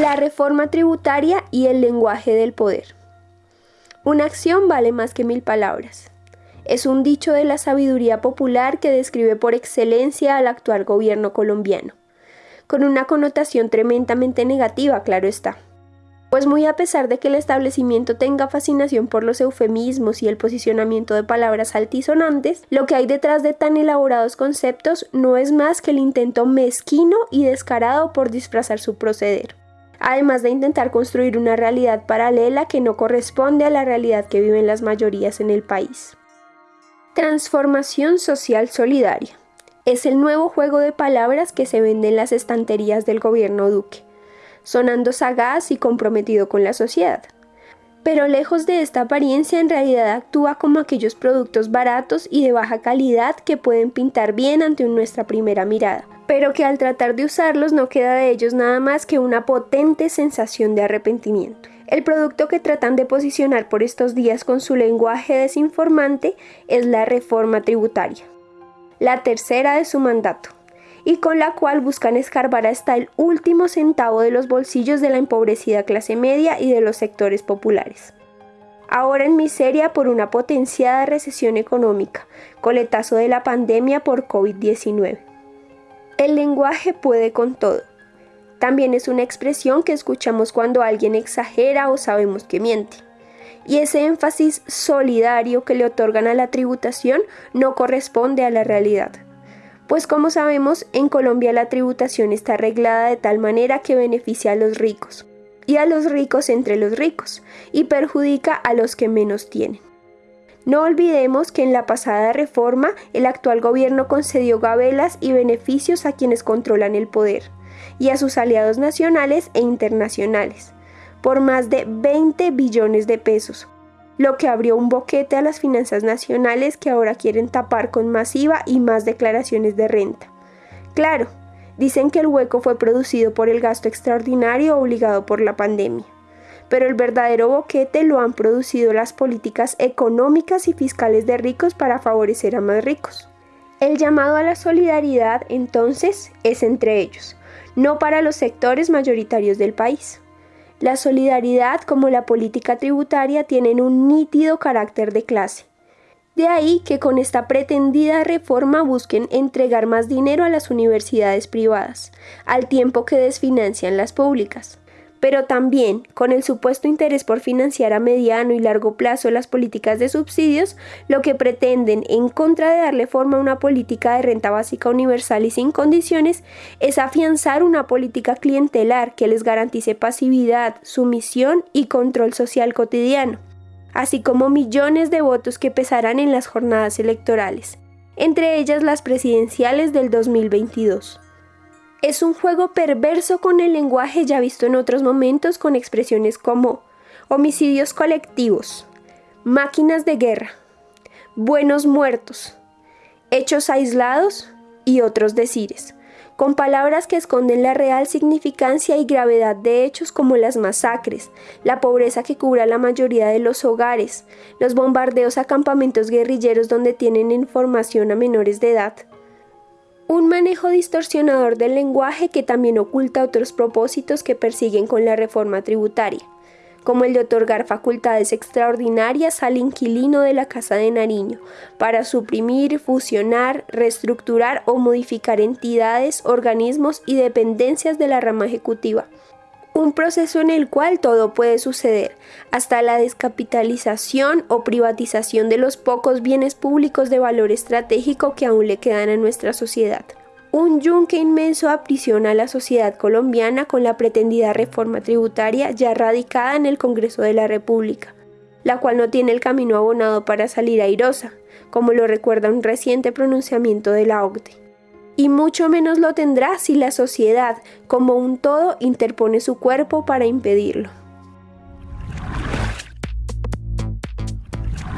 La reforma tributaria y el lenguaje del poder. Una acción vale más que mil palabras. Es un dicho de la sabiduría popular que describe por excelencia al actual gobierno colombiano, con una connotación tremendamente negativa, claro está. Pues muy a pesar de que el establecimiento tenga fascinación por los eufemismos y el posicionamiento de palabras altisonantes, lo que hay detrás de tan elaborados conceptos no es más que el intento mezquino y descarado por disfrazar su proceder además de intentar construir una realidad paralela que no corresponde a la realidad que viven las mayorías en el país. Transformación social solidaria. Es el nuevo juego de palabras que se vende en las estanterías del gobierno Duque, sonando sagaz y comprometido con la sociedad. Pero lejos de esta apariencia en realidad actúa como aquellos productos baratos y de baja calidad que pueden pintar bien ante nuestra primera mirada, pero que al tratar de usarlos no queda de ellos nada más que una potente sensación de arrepentimiento. El producto que tratan de posicionar por estos días con su lenguaje desinformante es la reforma tributaria, la tercera de su mandato, y con la cual buscan escarbar hasta el último centavo de los bolsillos de la empobrecida clase media y de los sectores populares. Ahora en miseria por una potenciada recesión económica, coletazo de la pandemia por COVID-19. El lenguaje puede con todo. También es una expresión que escuchamos cuando alguien exagera o sabemos que miente. Y ese énfasis solidario que le otorgan a la tributación no corresponde a la realidad. Pues como sabemos, en Colombia la tributación está arreglada de tal manera que beneficia a los ricos, y a los ricos entre los ricos, y perjudica a los que menos tienen. No olvidemos que en la pasada reforma el actual gobierno concedió gabelas y beneficios a quienes controlan el poder y a sus aliados nacionales e internacionales, por más de 20 billones de pesos, lo que abrió un boquete a las finanzas nacionales que ahora quieren tapar con masiva y más declaraciones de renta. Claro, dicen que el hueco fue producido por el gasto extraordinario obligado por la pandemia pero el verdadero boquete lo han producido las políticas económicas y fiscales de ricos para favorecer a más ricos. El llamado a la solidaridad entonces es entre ellos, no para los sectores mayoritarios del país. La solidaridad como la política tributaria tienen un nítido carácter de clase. De ahí que con esta pretendida reforma busquen entregar más dinero a las universidades privadas, al tiempo que desfinancian las públicas pero también con el supuesto interés por financiar a mediano y largo plazo las políticas de subsidios, lo que pretenden, en contra de darle forma a una política de renta básica universal y sin condiciones, es afianzar una política clientelar que les garantice pasividad, sumisión y control social cotidiano, así como millones de votos que pesarán en las jornadas electorales, entre ellas las presidenciales del 2022. Es un juego perverso con el lenguaje ya visto en otros momentos con expresiones como homicidios colectivos, máquinas de guerra, buenos muertos, hechos aislados y otros decires, con palabras que esconden la real significancia y gravedad de hechos como las masacres, la pobreza que cubre la mayoría de los hogares, los bombardeos a campamentos guerrilleros donde tienen información a menores de edad, un manejo distorsionador del lenguaje que también oculta otros propósitos que persiguen con la reforma tributaria, como el de otorgar facultades extraordinarias al inquilino de la Casa de Nariño para suprimir, fusionar, reestructurar o modificar entidades, organismos y dependencias de la rama ejecutiva un proceso en el cual todo puede suceder, hasta la descapitalización o privatización de los pocos bienes públicos de valor estratégico que aún le quedan a nuestra sociedad. Un yunque inmenso aprisiona a la sociedad colombiana con la pretendida reforma tributaria ya radicada en el Congreso de la República, la cual no tiene el camino abonado para salir airosa, como lo recuerda un reciente pronunciamiento de la OCDE y mucho menos lo tendrá si la sociedad como un todo interpone su cuerpo para impedirlo.